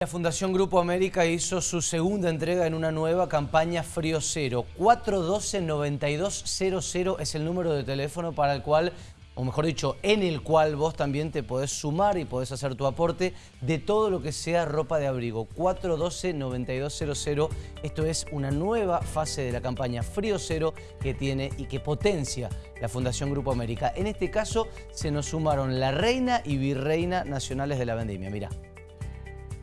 La Fundación Grupo América hizo su segunda entrega en una nueva campaña Frío Cero. 412-9200 es el número de teléfono para el cual, o mejor dicho, en el cual vos también te podés sumar y podés hacer tu aporte de todo lo que sea ropa de abrigo. 412-9200, esto es una nueva fase de la campaña Frío Cero que tiene y que potencia la Fundación Grupo América. En este caso se nos sumaron la reina y virreina nacionales de la vendimia. Mirá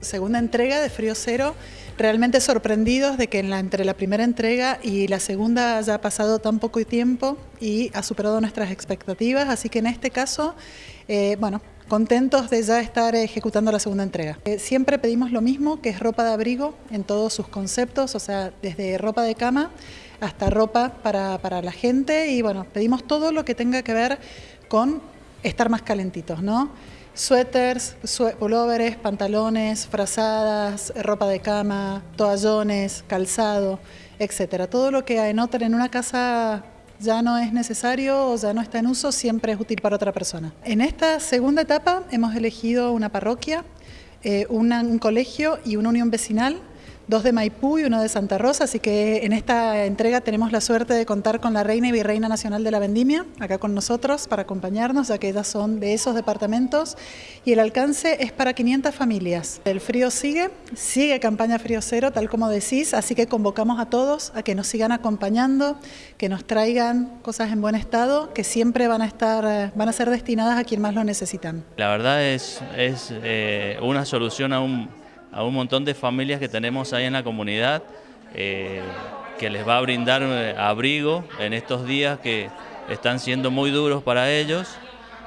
segunda entrega de Frío Cero, realmente sorprendidos de que entre la primera entrega y la segunda haya pasado tan poco tiempo y ha superado nuestras expectativas, así que en este caso, eh, bueno, contentos de ya estar ejecutando la segunda entrega. Eh, siempre pedimos lo mismo, que es ropa de abrigo en todos sus conceptos, o sea, desde ropa de cama hasta ropa para, para la gente y bueno, pedimos todo lo que tenga que ver con estar más calentitos, ¿no? Suéteres, pulóveres, pantalones, frazadas, ropa de cama, toallones, calzado, etcétera. Todo lo que anoten en una casa ya no es necesario o ya no está en uso, siempre es útil para otra persona. En esta segunda etapa hemos elegido una parroquia, eh, un colegio y una unión vecinal dos de Maipú y uno de Santa Rosa, así que en esta entrega tenemos la suerte de contar con la Reina y Virreina Nacional de la Vendimia, acá con nosotros para acompañarnos, ya que ellas son de esos departamentos, y el alcance es para 500 familias. El frío sigue, sigue campaña Frío Cero, tal como decís, así que convocamos a todos a que nos sigan acompañando, que nos traigan cosas en buen estado, que siempre van a estar, van a ser destinadas a quien más lo necesitan. La verdad es, es eh, una solución a un a un montón de familias que tenemos ahí en la comunidad, eh, que les va a brindar eh, abrigo en estos días que están siendo muy duros para ellos.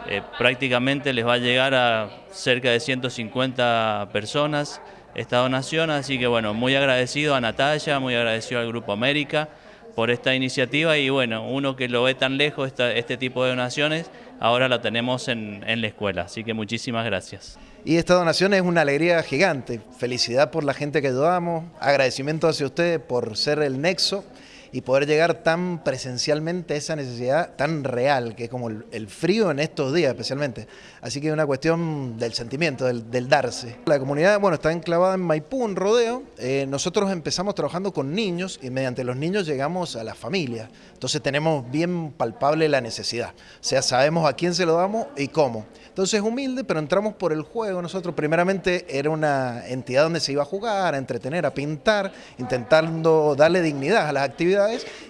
Eh, prácticamente les va a llegar a cerca de 150 personas esta donación, así que bueno, muy agradecido a Natalia, muy agradecido al Grupo América por esta iniciativa y bueno, uno que lo ve tan lejos, este tipo de donaciones, ahora la tenemos en, en la escuela, así que muchísimas gracias. Y esta donación es una alegría gigante, felicidad por la gente que ayudamos, agradecimiento hacia ustedes por ser el nexo y poder llegar tan presencialmente a esa necesidad tan real, que es como el, frío en estos días especialmente. Así que es una cuestión del sentimiento, del, darse. La comunidad, bueno, está enclavada en Maipú, en Rodeo. Eh, nosotros empezamos trabajando con niños y mediante los niños llegamos a las familias. Entonces tenemos bien palpable la necesidad. O sea, sabemos a quién se lo damos y cómo. Entonces humilde, pero entramos por el juego. Nosotros primeramente era una entidad donde se iba a jugar, a entretener, a pintar, intentando darle dignidad a las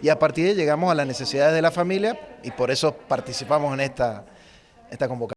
y a partir de ahí llegamos a las necesidades de la familia y por eso participamos en esta, esta convocatoria.